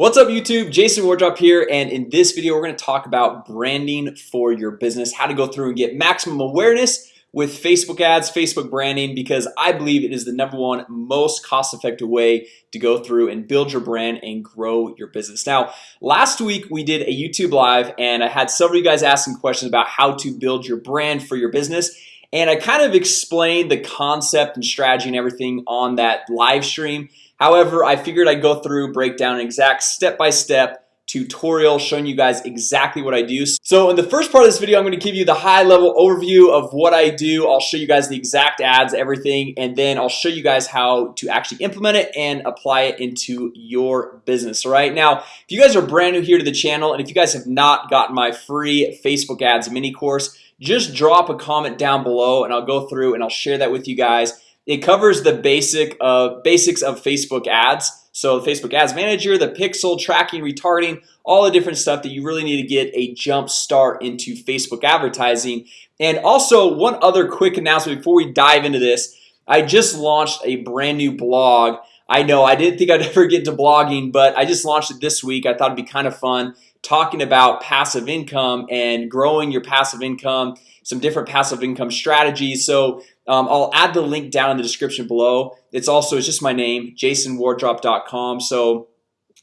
What's up YouTube? Jason Wardrop here and in this video We're going to talk about branding for your business how to go through and get maximum awareness with Facebook ads Facebook branding because I believe it is the number one most cost-effective way to go through and build your brand and grow your business. Now last week we did a YouTube live and I had several of you guys asking questions about how to build your brand for your business and I kind of explained the concept and strategy and everything on that live stream However, I figured I'd go through break down an exact step-by-step -step tutorial showing you guys exactly what I do. So in the first part of this video, I'm going to give you the high-level overview of what I do. I'll show you guys the exact ads everything and then I'll show you guys how to actually implement it and apply it into your business right? Now if you guys are brand new here to the channel and if you guys have not gotten my free Facebook ads mini course just drop a comment down below and I'll go through and I'll share that with you guys it covers the basic of basics of Facebook ads. So the Facebook Ads Manager the pixel tracking retargeting all the different stuff that you really need to get a jump start into Facebook advertising. And also one other quick announcement before we dive into this. I just launched a brand new blog. I know I didn't think I'd ever get to blogging but I just launched it this week. I thought it'd be kind of fun talking about passive income and growing your passive income some different passive income strategies. So um, I'll add the link down in the description below. It's also it's just my name jasonwardrop.com so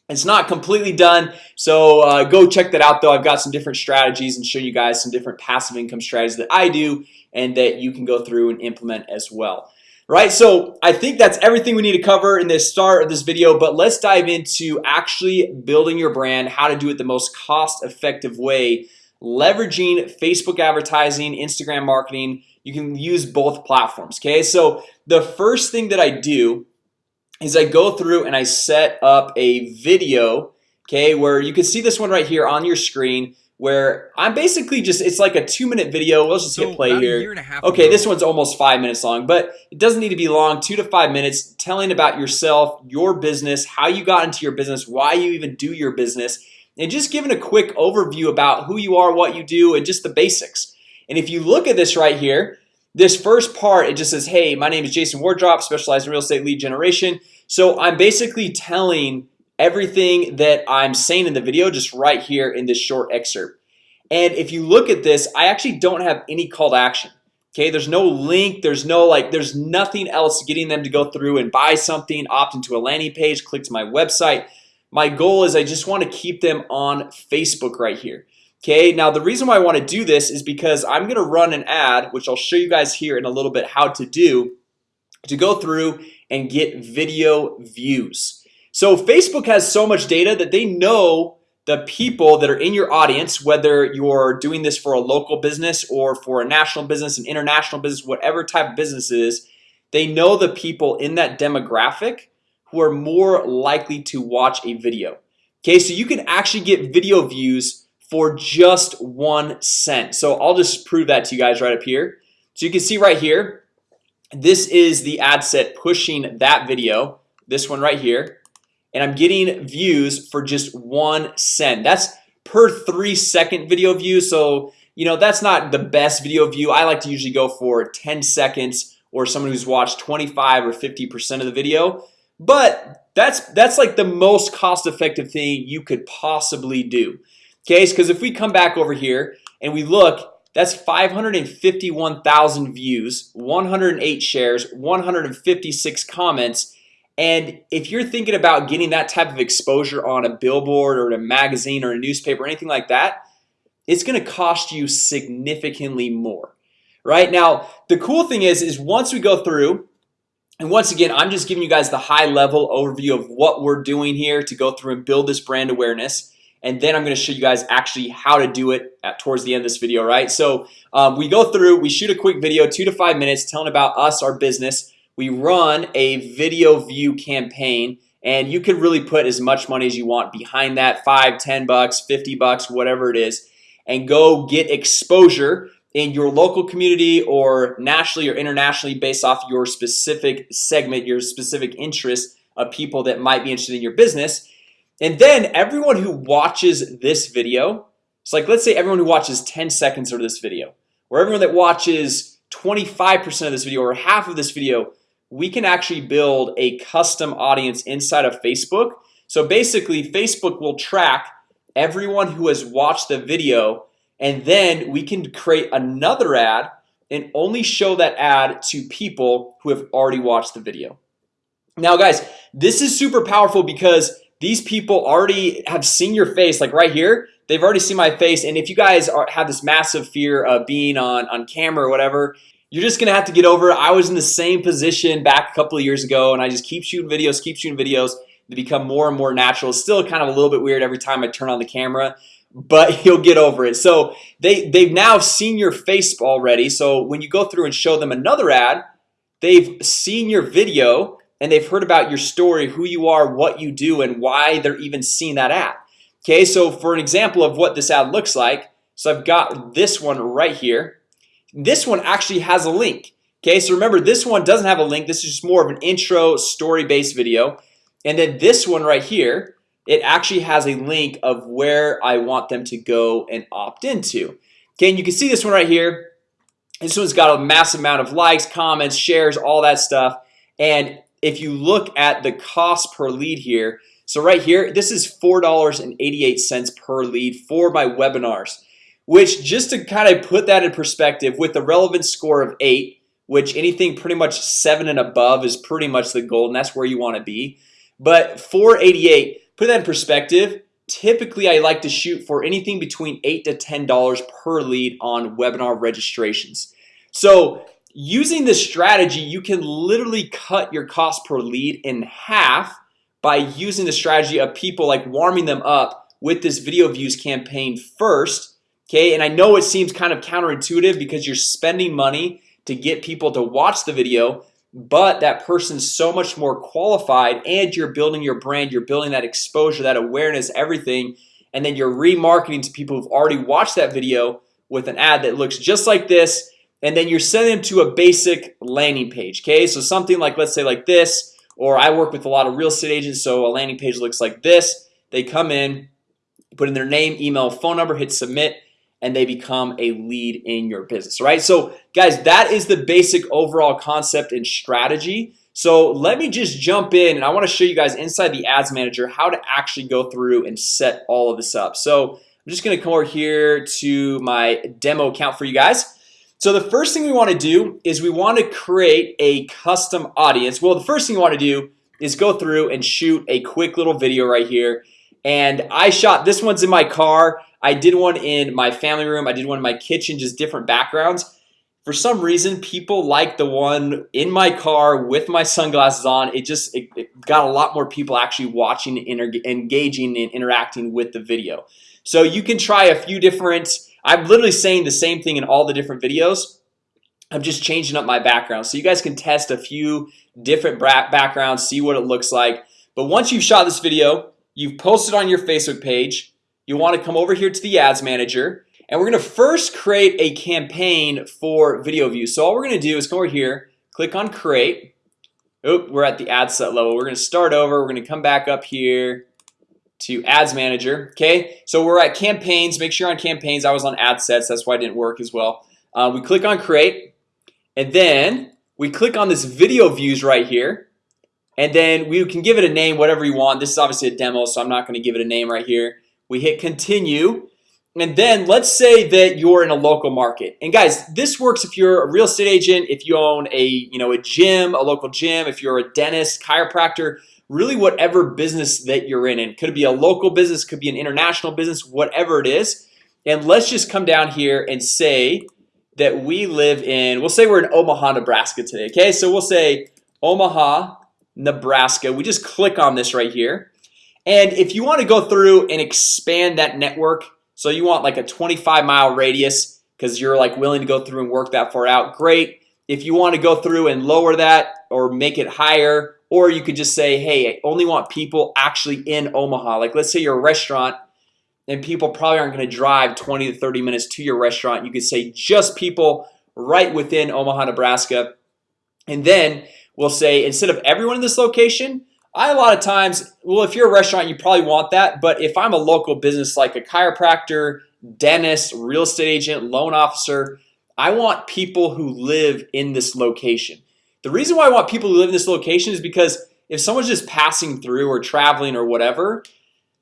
it's not completely done. So uh, go check that out though. I've got some different strategies and show you guys some different passive income strategies that I do and that you can go through and implement as well. Right, so I think that's everything we need to cover in the start of this video But let's dive into actually building your brand how to do it the most cost-effective way leveraging Facebook advertising Instagram marketing you can use both platforms Okay, so the first thing that I do is I go through and I set up a video Okay, where you can see this one right here on your screen where I'm basically just it's like a two-minute video. Let's just so hit play here. Okay, ago. this one's almost five minutes long, but it doesn't need to be long. Two to five minutes telling about yourself your business how you got into your business why you even do your business and just giving a quick overview about who you are what you do and just the basics. And if you look at this right here this first part it just says hey my name is Jason Wardrop specialized in real estate lead generation. So I'm basically telling everything that I'm saying in the video just right here in this short excerpt. And if you look at this I actually don't have any call to action Okay, there's no link There's no like there's nothing else getting them to go through and buy something opt into a landing page click to my website. My goal is I just want to keep them on Facebook right here Okay, now the reason why I want to do this is because I'm gonna run an ad which I'll show you guys here in a little bit how to do to go through and get video views. So Facebook has so much data that they know the people that are in your audience whether you're doing this for a local business or for a national business an international business whatever type of business is they know the people in that demographic who are more likely to watch a video. Okay, so you can actually get video views for just one cent. So I'll just prove that to you guys right up here. So you can see right here This is the ad set pushing that video this one right here and I'm getting views for just one cent. That's per three second video view So, you know, that's not the best video view. I like to usually go for 10 seconds or someone who's watched 25 or 50% of the video. But that's that's like the most cost-effective thing you could possibly do Okay, because if we come back over here and we look that's 551,000 views 108 shares 156 comments. And if you're thinking about getting that type of exposure on a billboard or a magazine or a newspaper or anything like that It's gonna cost you significantly more right? Now The cool thing is is once we go through and once again I'm just giving you guys the high-level overview of what we're doing here to go through and build this brand awareness and then I'm gonna show you guys actually how to do it at towards the end of this video right? So um, we go through we shoot a quick video two to five minutes telling about us our business. We run a video view campaign and you can really put as much money as you want behind that five ten bucks 50 bucks whatever it is and go get exposure in your local community or nationally or internationally based off your specific segment your specific interest of people that might be interested in your business and then everyone who watches this video it's like let's say everyone who watches 10 seconds of this video or everyone that watches 25% of this video or half of this video we can actually build a custom audience inside of Facebook. So basically Facebook will track everyone who has watched the video and then we can create another ad and only show that ad to people who have already watched the video. Now guys this is super powerful because these people already have seen your face like right here They've already seen my face and if you guys are have this massive fear of being on on camera or whatever You're just gonna have to get over it. I was in the same position back a couple of years ago and I just keep shooting videos keep shooting videos. To become more and more natural. It's still kind of a little bit weird every time I turn on the camera but you'll get over it. So they they've now seen your face already. So when you go through and show them another ad they've seen your video and they've heard about your story who you are what you do and why they're even seeing that ad. Okay, so for an example of what this ad looks like So I've got this one right here. This one actually has a link. Okay, so remember this one doesn't have a link. This is just more of an intro story-based video. And then this one right here it actually has a link of where I want them to go and opt into. Okay, and you can see this one right here. This one's got a massive amount of likes comments shares all that stuff. And if you look at the cost per lead here So right here this is four dollars and 88 cents per lead for my webinars Which just to kind of put that in perspective with the relevance score of 8 Which anything pretty much 7 and above is pretty much the goal and that's where you want to be. But 488 put that in perspective Typically I like to shoot for anything between 8 to ten dollars per lead on webinar registrations. So using this strategy you can literally cut your cost per lead in half by using the strategy of people like warming them up with this video views campaign first Okay, and I know it seems kind of counterintuitive because you're spending money to get people to watch the video but that person's so much more qualified and you're building your brand you're building that exposure that awareness everything and then you're remarketing to people who've already watched that video with an ad that looks just like this and then you're sending them to a basic landing page Okay, so something like let's say like this or I work with a lot of real estate agents So a landing page looks like this. They come in Put in their name email phone number hit submit and they become a lead in your business right? So guys that is the basic overall concept and strategy. So let me just jump in and I want to show you guys inside the ads manager how to actually go through and set all of this up. So I'm just gonna come over here to my demo account for you guys so the first thing we want to do is we want to create a custom audience. Well, the first thing you want to do is go through and shoot a quick little video right here. And I shot this one's in my car. I did one in my family room. I did one in my kitchen just different backgrounds. For some reason people like the one in my car with my sunglasses on. It just it, it got a lot more people actually watching engaging and interacting with the video. So you can try a few different I'm literally saying the same thing in all the different videos. I'm just changing up my background. So you guys can test a few different backgrounds see what it looks like. But once you've shot this video you've posted on your Facebook page you want to come over here to the ads manager and we're gonna first create a campaign for video views. So all we're gonna do is come over here click on create. Oh, we're at the ad set level. We're gonna start over. We're gonna come back up here to ads manager Okay, so we're at campaigns. Make sure on campaigns I was on ad sets. That's why it didn't work as well. Uh, We click on create and then we click on this video views right here and then we can give it a name whatever you want. This is obviously a demo So I'm not going to give it a name right here. We hit continue and then let's say that you're in a local market. And guys this works if you're a real estate agent if you own a you know a gym a local gym if you're a dentist chiropractor really whatever business that you're in and could be a local business could be an international business whatever it is. And let's just come down here and say that we live in we'll say we're in Omaha Nebraska today Okay, so we'll say Omaha Nebraska. We just click on this right here. And if you want to go through and expand that network So you want like a 25 mile radius because you're like willing to go through and work that far out great. If you want to go through and lower that or make it higher or you could just say hey I only want people actually in Omaha. Like let's say you're a restaurant and people probably aren't going to drive 20 to 30 minutes to your restaurant. You could say just people right within Omaha Nebraska. And then we'll say instead of everyone in this location I a lot of times well if you're a restaurant you probably want that. But if I'm a local business like a chiropractor dentist real estate agent loan officer I want people who live in this location the reason why I want people who live in this location is because if someone's just passing through or traveling or whatever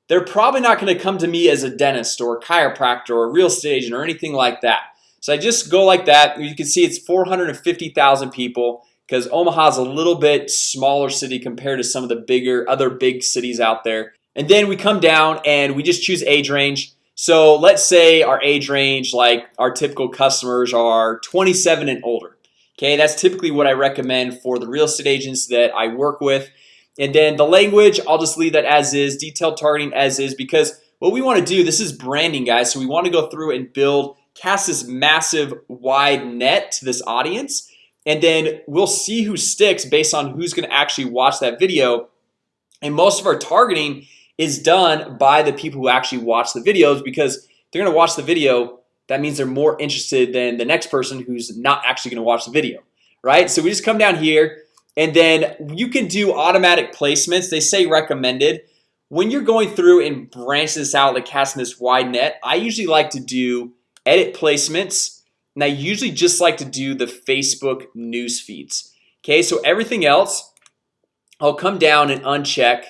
they're probably not going to come to me as a dentist or a chiropractor or a real estate agent or anything like that. So I just go like that. You can see it's 450,000 people because Omaha is a little bit smaller city compared to some of the bigger other big cities out there. And then we come down and we just choose age range. So let's say our age range like our typical customers are 27 and older Okay, that's typically what I recommend for the real estate agents that I work with. And then the language I'll just leave that as is detailed targeting as is because what we want to do this is branding guys So we want to go through and build cast this massive wide net to this audience and then we'll see who sticks based on who's going to actually watch that video. And most of our targeting is done by the people who actually watch the videos because they're gonna watch the video that means they're more interested than the next person who's not actually gonna watch the video right? So we just come down here and then you can do automatic placements. They say recommended. When you're going through and branch this out like casting this wide net I usually like to do edit placements and I usually just like to do the Facebook news feeds. Okay, so everything else I'll come down and uncheck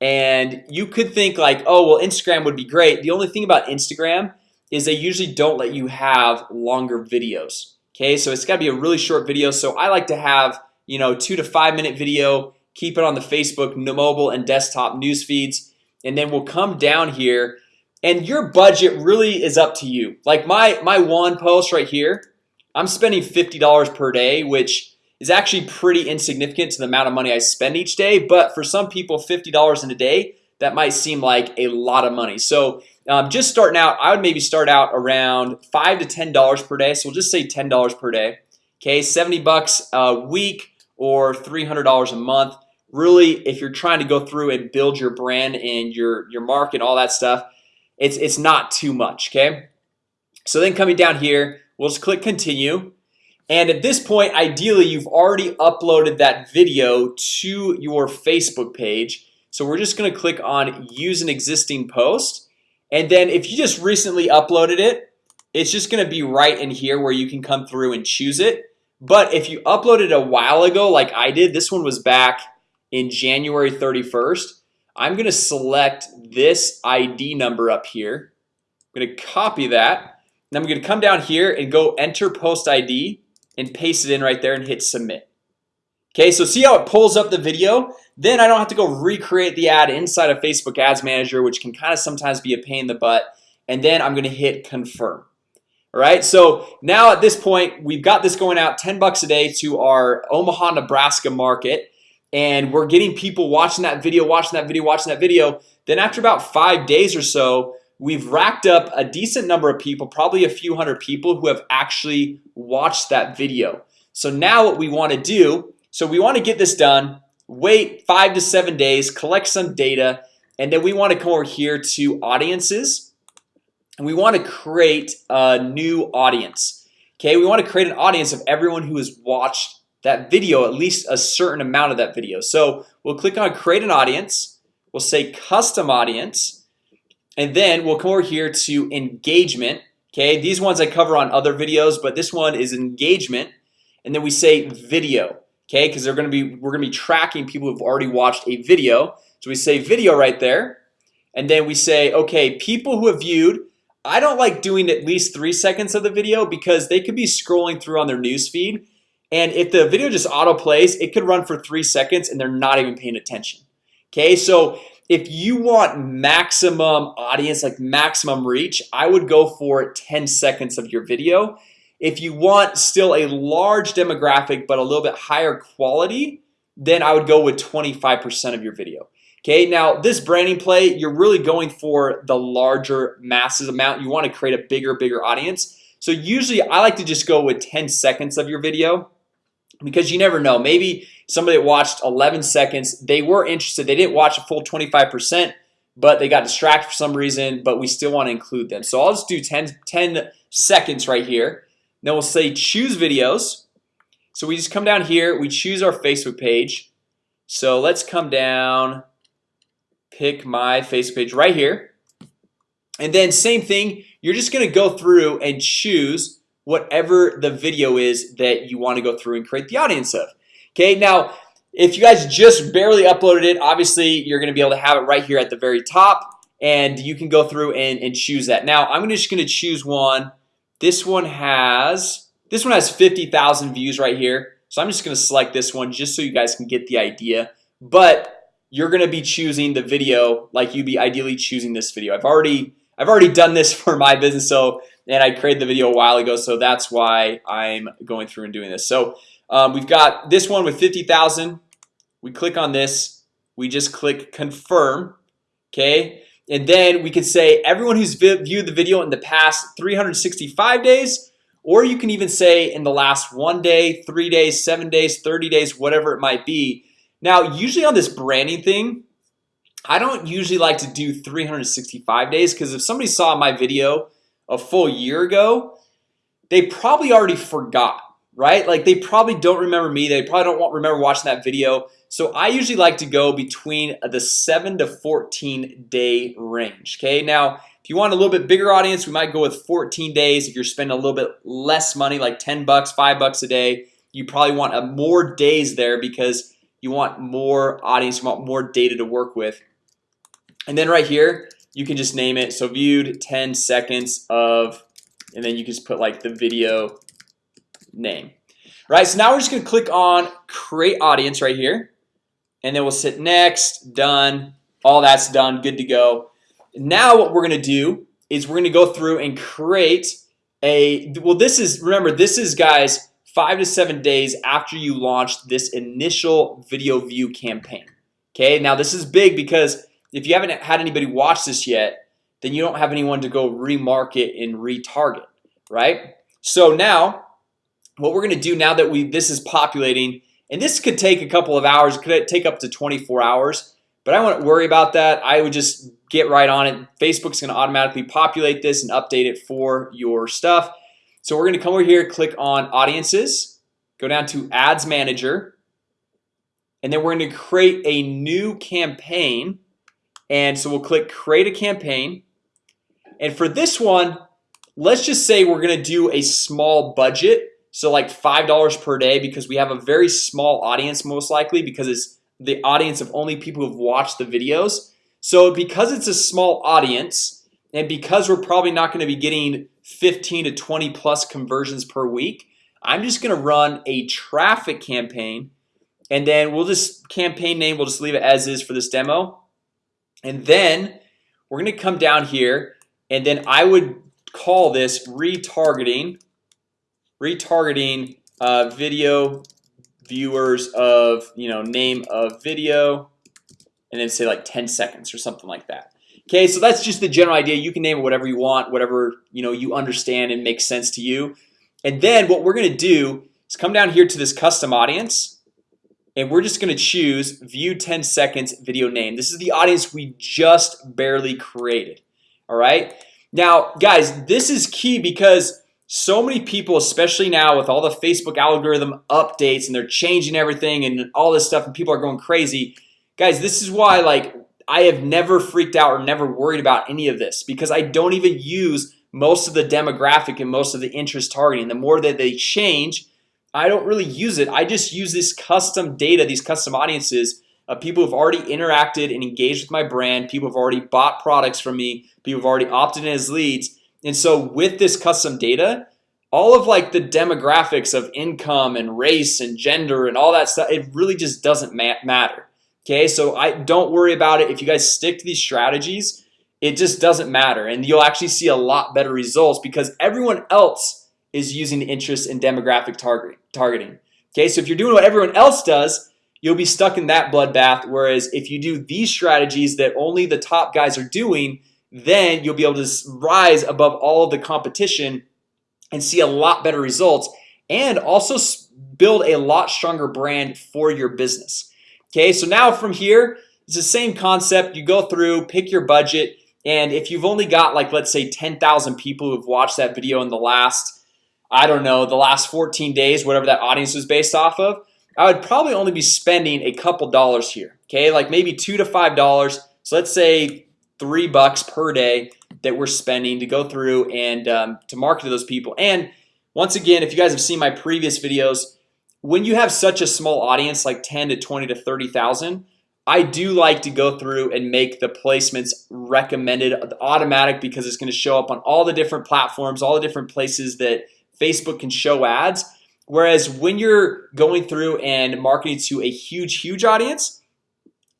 and you could think like oh well Instagram would be great. The only thing about Instagram is they usually don't let you have longer videos Okay, so it's got to be a really short video. So I like to have you know two to five minute video keep it on the Facebook mobile and desktop news feeds and then we'll come down here and your budget really is up to you. Like my my one post right here I'm spending $50 per day which is actually pretty insignificant to the amount of money I spend each day But for some people $50 in a day that might seem like a lot of money. So um, just starting out I would maybe start out around five to ten dollars per day. So we'll just say ten dollars per day. Okay 70 bucks a week or $300 a month. Really if you're trying to go through and build your brand and your your market all that stuff it's it's not too much okay? So then coming down here we'll just click continue. And at this point ideally you've already uploaded that video to your Facebook page. So we're just gonna click on use an existing post and then if you just recently uploaded it It's just gonna be right in here where you can come through and choose it. But if you uploaded a while ago like I did this one was back in January 31st I'm gonna select this ID number up here. I'm gonna copy that and I'm gonna come down here and go enter post ID and paste it in right there and hit submit. Okay, so see how it pulls up the video then I don't have to go recreate the ad inside of Facebook Ads Manager Which can kind of sometimes be a pain in the butt and then I'm gonna hit confirm. All right, so now at this point we've got this going out 10 bucks a day to our Omaha, Nebraska market and we're getting people watching that video watching that video watching that video. Then after about five days or so We've racked up a decent number of people probably a few hundred people who have actually watched that video. So now what we want to do so we want to get this done wait five to seven days collect some data and then we want to come over here to audiences and we want to create a new audience. Okay, we want to create an audience of everyone who has watched that video at least a certain amount of that video. So we'll click on create an audience We'll say custom audience and then we'll come over here to engagement. Okay, these ones I cover on other videos, but this one is engagement and then we say video Okay, because they're gonna be we're gonna be tracking people who've already watched a video. So we say video right there and then we say okay people who have viewed I don't like doing at least three seconds of the video because they could be scrolling through on their news feed and if the video just auto plays it could run for three seconds and they're not even paying attention Okay, so if you want maximum audience like maximum reach I would go for 10 seconds of your video if you want still a large demographic but a little bit higher quality then I would go with 25% of your video. Okay, now this branding play you're really going for the larger masses amount. You want to create a bigger bigger audience. So usually I like to just go with 10 seconds of your video because you never know. Maybe somebody watched 11 seconds they were interested. They didn't watch a full 25% but they got distracted for some reason but we still want to include them. So I'll just do 10 10 seconds right here then we'll say choose videos. So we just come down here we choose our Facebook page. So let's come down pick my Facebook page right here. And then same thing you're just gonna go through and choose whatever the video is that you want to go through and create the audience of. Okay, now if you guys just barely uploaded it obviously you're gonna be able to have it right here at the very top and you can go through and, and choose that. Now I'm just gonna choose one this one has this one has 50,000 views right here. So I'm just gonna select this one just so you guys can get the idea. But you're gonna be choosing the video like you'd be ideally choosing this video. I've already I've already done this for my business so and I created the video a while ago So that's why I'm going through and doing this. So um, we've got this one with 50,000 we click on this. We just click confirm. Okay, and then we can say everyone who's viewed the video in the past 365 days or you can even say in the last one day three days seven days 30 days whatever it might be. Now usually on this branding thing I don't usually like to do 365 days because if somebody saw my video a full year ago They probably already forgot right? Like they probably don't remember me. They probably don't want remember watching that video. So I usually like to go between the 7 to 14 day range Okay? Now if you want a little bit bigger audience We might go with 14 days. If you're spending a little bit less money like 10 bucks five bucks a day You probably want a more days there because you want more audience you want more data to work with. And then right here you can just name it. So viewed 10 seconds of and then you can just put like the video name. Right so now we're just gonna click on create audience right here. And then we'll sit next done all that's done good to go. Now what we're gonna do is we're gonna go through and create a well this is remember this is guys five to seven days after you launched this initial video view campaign. Okay, now this is big because if you haven't had anybody watch this yet Then you don't have anyone to go remarket and retarget right? So now what we're gonna do now that we this is populating and this could take a couple of hours could take up to 24 hours but I wouldn't worry about that. I would just get right on it. Facebook's gonna automatically populate this and update it for your stuff. So we're gonna come over here click on audiences go down to ads manager and then we're to create a new campaign. And so we'll click create a campaign. And for this one Let's just say we're gonna do a small budget So like five dollars per day because we have a very small audience most likely because it's the audience of only people who've watched the videos. So because it's a small audience and because we're probably not going to be getting 15 to 20 plus conversions per week I'm just gonna run a traffic campaign and then we'll just campaign name We'll just leave it as is for this demo. And then we're gonna come down here and then I would call this retargeting retargeting uh, video viewers of you know name of video and then say like 10 seconds or something like that. Okay, so that's just the general idea. You can name it whatever you want whatever you know you understand and makes sense to you. And then what we're gonna do is come down here to this custom audience and we're just gonna choose view 10 seconds video name. This is the audience we just barely created. All right? Now guys, this is key because so many people especially now with all the Facebook algorithm updates and they're changing everything and all this stuff and people are going crazy guys This is why like I have never freaked out or never worried about any of this because I don't even use most of the demographic and most of the interest targeting. The more that they change I don't really use it. I just use this custom data these custom audiences of people who've already interacted and engaged with my brand people have already bought products from me people have already opted in as leads and so with this custom data all of like the demographics of income and race and gender and all that stuff it really just doesn't matter Okay, so I don't worry about it. If you guys stick to these strategies It just doesn't matter. And you'll actually see a lot better results because everyone else is using interest in demographic targeting targeting Okay, so if you're doing what everyone else does You'll be stuck in that bloodbath. Whereas if you do these strategies that only the top guys are doing Then you'll be able to rise above all of the competition and see a lot better results and also build a lot stronger brand for your business. Okay, so now from here it's the same concept. You go through pick your budget and if you've only got like let's say 10,000 people who've watched that video in the last I don't know the last 14 days whatever that audience was based off of I would probably only be spending a couple dollars here Okay, like maybe two to five dollars. So let's say three bucks per day that we're spending to go through and um, to market to those people. And once again if you guys have seen my previous videos when you have such a small audience like 10 to 20 to 30,000 I do like to go through and make the placements recommended automatic because it's going to show up on all the different platforms all the different places that Facebook can show ads. Whereas when you're going through and marketing to a huge huge audience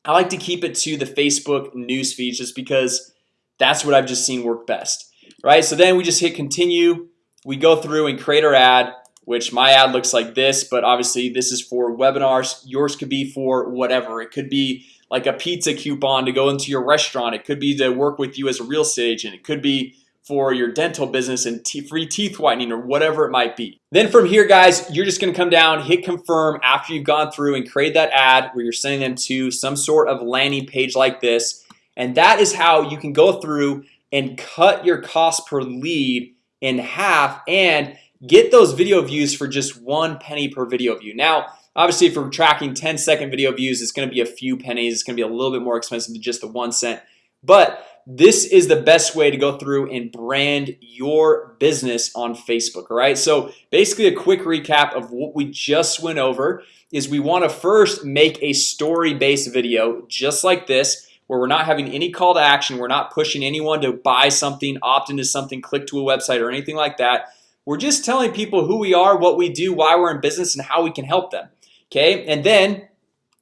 I like to keep it to the Facebook news feed just because that's what I've just seen work best right? So then we just hit continue. We go through and create our ad which my ad looks like this but obviously this is for webinars. Yours could be for whatever. It could be like a pizza coupon to go into your restaurant. It could be to work with you as a real estate agent. It could be for your dental business and free teeth whitening or whatever it might be. Then from here guys you're just gonna come down hit confirm after you've gone through and create that ad where you're sending them to some sort of landing page like this. And that is how you can go through and cut your cost per lead in half and get those video views for just one penny per video view. Now obviously if we're tracking 10 second video views it's gonna be a few pennies. It's gonna be a little bit more expensive than just the one cent. But this is the best way to go through and brand your business on Facebook All right, so basically a quick recap of what we just went over is we want to first make a story-based video just like this where we're not having any call to action. We're not pushing anyone to buy something opt into something click to a website or anything like that. We're just telling people who we are what we do why we're in business and how we can help them Okay, and then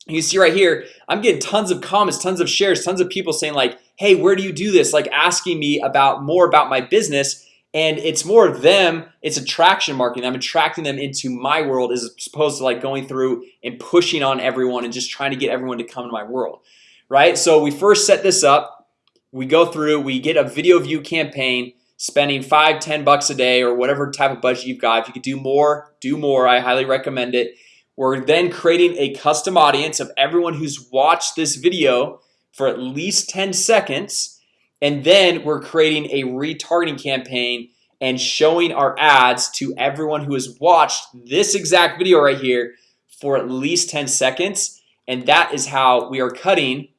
you see right here I'm getting tons of comments tons of shares tons of people saying like Hey, where do you do this? Like asking me about more about my business and it's more of them It's attraction marketing I'm attracting them into my world as opposed to like going through and pushing on everyone and just trying to get everyone to come to my world Right, so we first set this up We go through we get a video view campaign spending five ten bucks a day or whatever type of budget you've got. If you could do more do more I highly recommend it. We're then creating a custom audience of everyone who's watched this video for at least 10 seconds and then we're creating a retargeting campaign and showing our ads to everyone who has watched this exact video right here for at least 10 seconds. And that is how we are cutting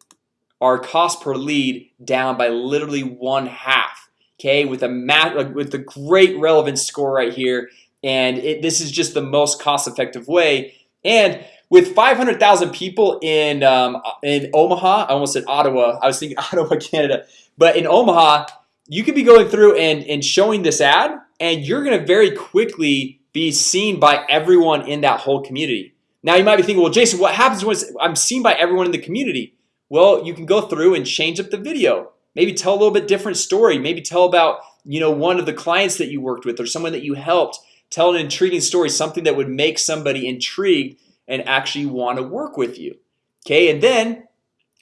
our cost per lead down by literally one half Okay? With a math with the great relevance score right here. And it, this is just the most cost-effective way. And with 500,000 people in um, in Omaha I almost said Ottawa I was thinking Ottawa Canada but in Omaha you could be going through and and showing this ad and you're gonna very quickly be seen by everyone in that whole community. Now you might be thinking well Jason what happens when I'm seen by everyone in the community? Well you can go through and change up the video. Maybe tell a little bit different story. Maybe tell about you know one of the clients that you worked with or someone that you helped. Tell an intriguing story something that would make somebody intrigued and actually want to work with you. Okay, and then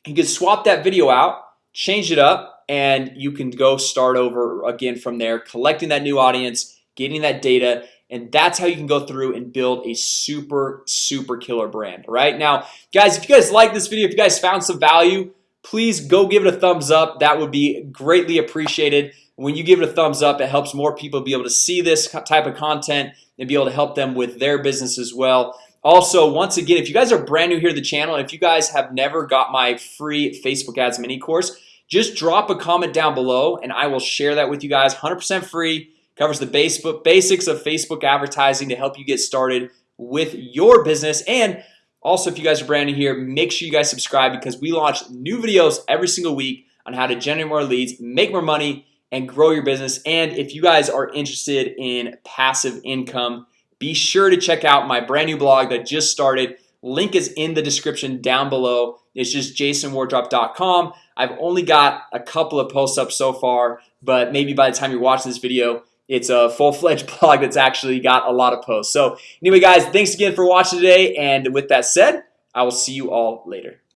you can swap that video out change it up and you can go start over again from there collecting that new audience getting that data and that's how you can go through and build a super super killer brand right? Now guys if you guys like this video if you guys found some value please go give it a thumbs up. That would be greatly appreciated. When you give it a thumbs up it helps more people be able to see this type of content and be able to help them with their business as well also once again if you guys are brand new here to the channel if you guys have never got my free Facebook ads mini course just drop a comment down below and I will share that with you guys. 100% free. Covers the Facebook basics of Facebook advertising to help you get started with your business. And also if you guys are brand new here make sure you guys subscribe because we launch new videos every single week on how to generate more leads make more money and grow your business. And if you guys are interested in passive income be sure to check out my brand new blog that just started. Link is in the description down below. It's just jasonwardrop.com I've only got a couple of posts up so far but maybe by the time you're watching this video it's a full-fledged blog that's actually got a lot of posts. So anyway guys thanks again for watching today and with that said I will see you all later